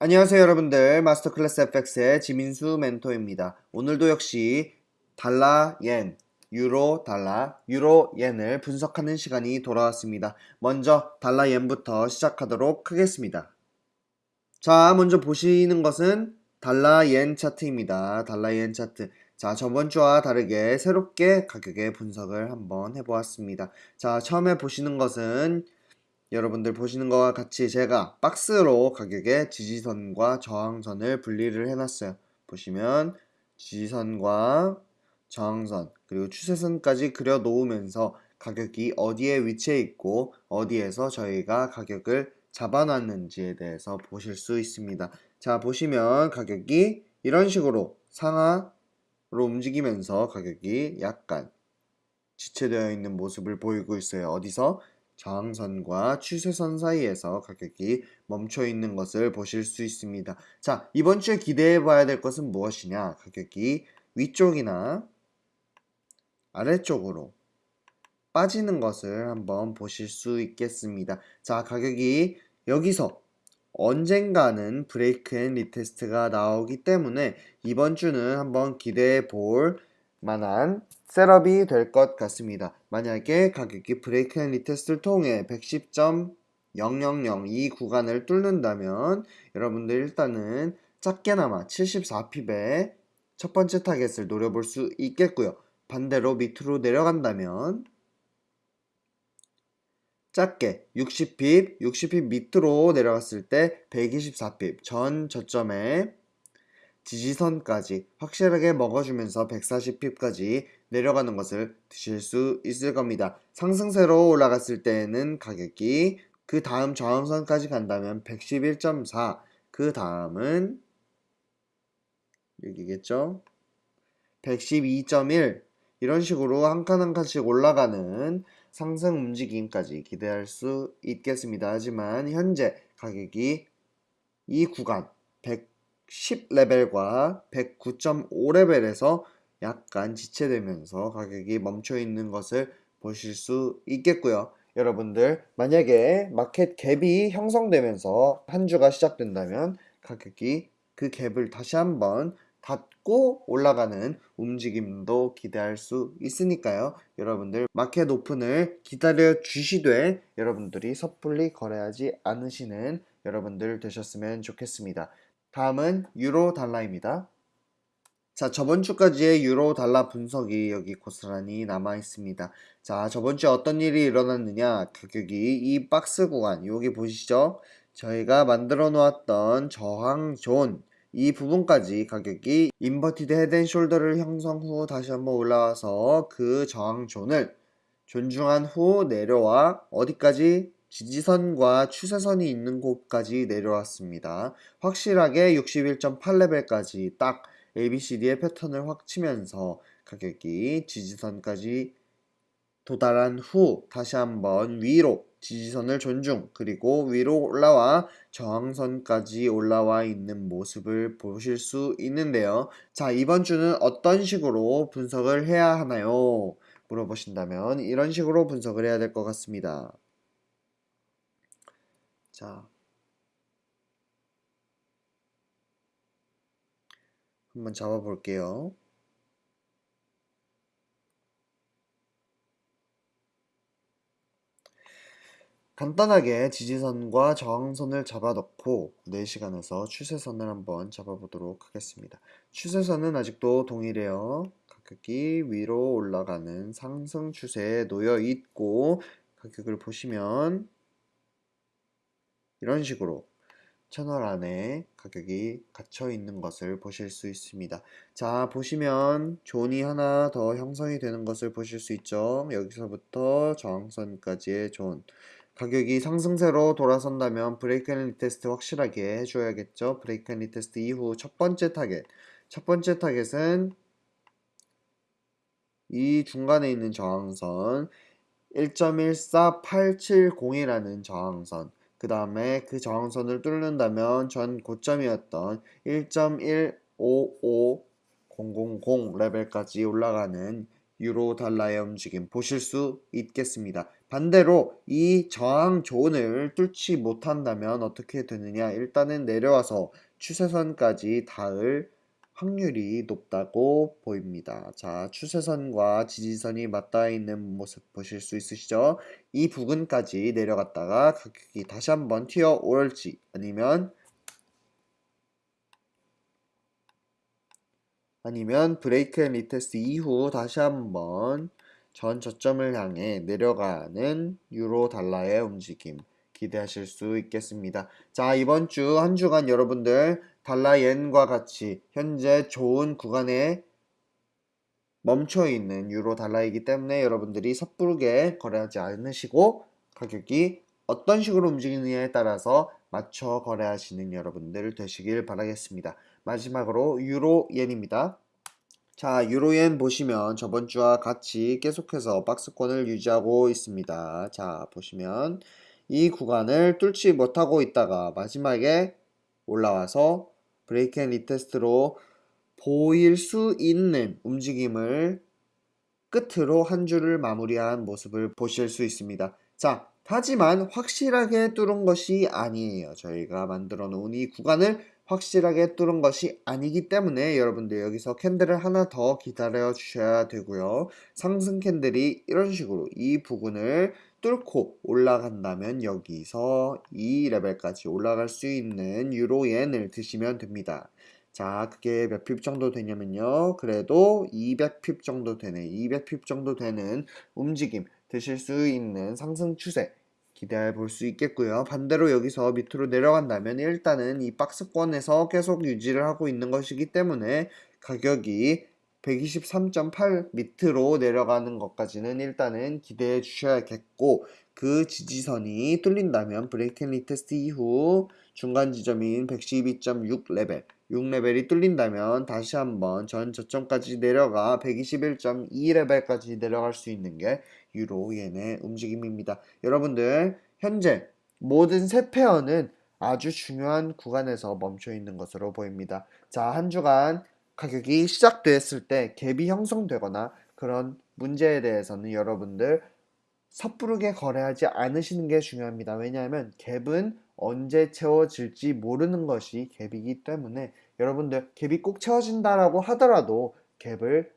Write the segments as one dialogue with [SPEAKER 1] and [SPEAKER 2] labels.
[SPEAKER 1] 안녕하세요 여러분들 마스터클래스 FX의 지민수 멘토입니다. 오늘도 역시 달러, 옌, 유로, 달러, 유로, 옌을 분석하는 시간이 돌아왔습니다. 먼저 달러, 옌부터 시작하도록 하겠습니다. 자 먼저 보시는 것은 달러, 옌 차트입니다. 달러, 옌 차트 자 저번주와 다르게 새롭게 가격의 분석을 한번 해보았습니다. 자 처음에 보시는 것은 여러분들 보시는 것과 같이 제가 박스로 가격의 지지선과 저항선을 분리를 해놨어요. 보시면 지지선과 저항선 그리고 추세선까지 그려 놓으면서 가격이 어디에 위치해 있고 어디에서 저희가 가격을 잡아놨는지에 대해서 보실 수 있습니다. 자 보시면 가격이 이런 식으로 상하로 움직이면서 가격이 약간 지체되어 있는 모습을 보이고 있어요. 어디서? 저항선과 추세선 사이에서 가격이 멈춰 있는 것을 보실 수 있습니다. 자, 이번 주에 기대해 봐야 될 것은 무엇이냐? 가격이 위쪽이나 아래쪽으로 빠지는 것을 한번 보실 수 있겠습니다. 자, 가격이 여기서 언젠가는 break and retest가 나오기 때문에 이번 주는 한번 기대해 볼 만한 setup이 될 것 같습니다. 만약에 가격이 break and retest를 통해 110.000 이 구간을 뚫는다면 여러분들 일단은 작게나마 74 pip의 첫 번째 target을 노려볼 수 있겠고요. 반대로 밑으로 내려간다면 작게 60 pip, 60 pip 밑으로 내려갔을 때 124 pip 전 저점에 지지선까지 확실하게 먹어주면서 140핍까지 내려가는 것을 드실 수 있을 겁니다. 상승세로 올라갔을 때는 가격이 그 다음 저항선까지 간다면 111.4, 그 다음은 여기겠죠? 112.1 이런 식으로 한 칸 한 칸씩 올라가는 상승 움직임까지 기대할 수 있겠습니다. 하지만 현재 가격이 이 구간 110레벨과 109.5레벨에서 약간 지체되면서 가격이 멈춰 있는 것을 보실 수 있겠고요. 여러분들 만약에 마켓 갭이 형성되면서 한 주가 시작된다면 가격이 그 갭을 다시 한번 닫고 올라가는 움직임도 기대할 수 있으니까요. 여러분들 마켓 오픈을 기다려 주시되 여러분들이 섣불리 거래하지 않으시는 여러분들 되셨으면 좋겠습니다. 다음은 유로 달러입니다. 자, 저번 주까지의 유로 달러 분석이 여기 고스란히 남아 있습니다. 자, 저번 주에 어떤 일이 일어났느냐? 가격이 이 박스 구간, 여기 보시죠? 저희가 만들어 놓았던 저항 존, 이 부분까지 가격이 inverted head and shoulder를 형성 후 다시 한번 올라와서 그 저항 zone을 존중한 후 내려와 어디까지 지지선과 추세선이 있는 곳까지 내려왔습니다. 확실하게 61.8레벨까지 딱 ABCD의 패턴을 확 치면서 가격이 지지선까지 도달한 후 다시 한번 위로 지지선을 존중 그리고 위로 올라와 저항선까지 올라와 있는 모습을 보실 수 있는데요. 자 이번 주는 어떤 식으로 분석을 해야 하나요? 물어보신다면 이런 식으로 분석을 해야 될 것 같습니다. 자 한번 잡아 볼게요. 간단하게 지지선과 저항선을 잡아놓고 4시간에서 추세선을 한번 잡아보도록 하겠습니다. 추세선은 아직도 동일해요. 가격이 위로 올라가는 상승 추세에 놓여 있고 가격을 보시면 이런 식으로 채널 안에 가격이 갇혀 있는 것을 보실 수 있습니다. 자 보시면 zone이 하나 더 형성이 되는 것을 보실 수 있죠. 여기서부터 저항선까지의 존 가격이 상승세로 돌아선다면 break and retest 확실하게 해줘야겠죠. break and retest 이후 첫 번째 타겟 첫 번째 타겟은 이 중간에 있는 저항선 1.14870이라는 저항선 그 다음에 그 저항선을 뚫는다면 전 고점이었던 1.155000 레벨까지 올라가는 유로 달러의 움직임 보실 수 있겠습니다. 반대로 이 저항 존을 뚫지 못한다면 어떻게 되느냐 일단은 내려와서 추세선까지 닿을 확률이 높다고 보입니다. 자, 추세선과 지지선이 맞닿아 있는 모습 보실 수 있으시죠? 이 부근까지 내려갔다가 가격이 다시 한번 튀어 오를지 아니면 아니면 break and retest 이후 다시 한번 전 저점을 향해 내려가는 유로 달러의 움직임 기대하실 수 있겠습니다. 자, 이번 주 한 주간 여러분들 달러 엔과 같이 현재 좋은 구간에 멈춰 있는 유로 달러이기 때문에 여러분들이 섣부르게 거래하지 않으시고 가격이 어떤 식으로 움직이느냐에 따라서 맞춰 거래하시는 여러분들 되시길 바라겠습니다. 마지막으로 유로엔입니다. 자, 유로엔 보시면 저번 주와 같이 계속해서 박스권을 유지하고 있습니다. 자, 보시면 이 구간을 뚫지 못하고 있다가 마지막에 올라와서 break and retest로 보일 수 있는 움직임을 끝으로 한 주를 마무리한 모습을 보실 수 있습니다. 자, 하지만 확실하게 뚫은 것이 아니에요. 저희가 만들어 놓은 이 구간을 확실하게 뚫은 것이 아니기 때문에 여러분들 여기서 candle을 하나 더 기다려 주셔야 되고요. 상승 캔들이 이런 식으로 이 부분을 뚫고 올라간다면 여기서 이 레벨까지 올라갈 수 있는 유로엔을 드시면 됩니다. 자, 그게 몇 핍 정도 되냐면요. 그래도 200핍 정도 되네. 200핍 정도 되는 움직임 드실 수 있는 상승 추세 기대해 볼 수 있겠고요. 반대로 여기서 밑으로 내려간다면 일단은 이 박스권에서 계속 유지를 하고 있는 것이기 때문에 가격이 123.8 밑으로 내려가는 것까지는 일단은 기대해 주셔야겠고 그 지지선이 뚫린다면 break and retest 이후 중간 지점인 112.6 레벨 6레벨이 뚫린다면 다시 한번 전 저점까지 내려가 121.2 레벨까지 내려갈 수 있는 게 유로 옌의 움직임입니다. 여러분들 현재 모든 세 pair는 아주 중요한 구간에서 멈춰 있는 것으로 보입니다. 자, 한 주간 가격이 시작됐을 때 갭이 형성되거나 그런 문제에 대해서는 여러분들 섣부르게 거래하지 않으시는 게 중요합니다. 왜냐하면 갭은 언제 채워질지 모르는 것이 갭이기 때문에 여러분들 갭이 꼭 채워진다라고 하더라도 갭을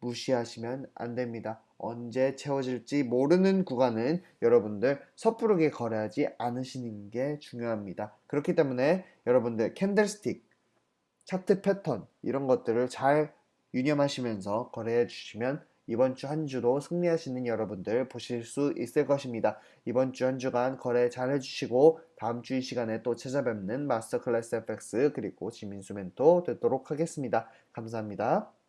[SPEAKER 1] 무시하시면 안 됩니다. 언제 채워질지 모르는 구간은 여러분들 섣부르게 거래하지 않으시는 게 중요합니다. 그렇기 때문에 여러분들 캔들스틱, 차트 패턴 이런 것들을 잘 유념하시면서 거래해 주시면 이번 주 한 주도 승리하시는 여러분들 보실 수 있을 것입니다. 이번 주 한 주간 거래 잘 해주시고 다음 주 이 시간에 또 찾아뵙는 마스터 클래스 FX 그리고 지민수 멘토 되도록 하겠습니다. 감사합니다.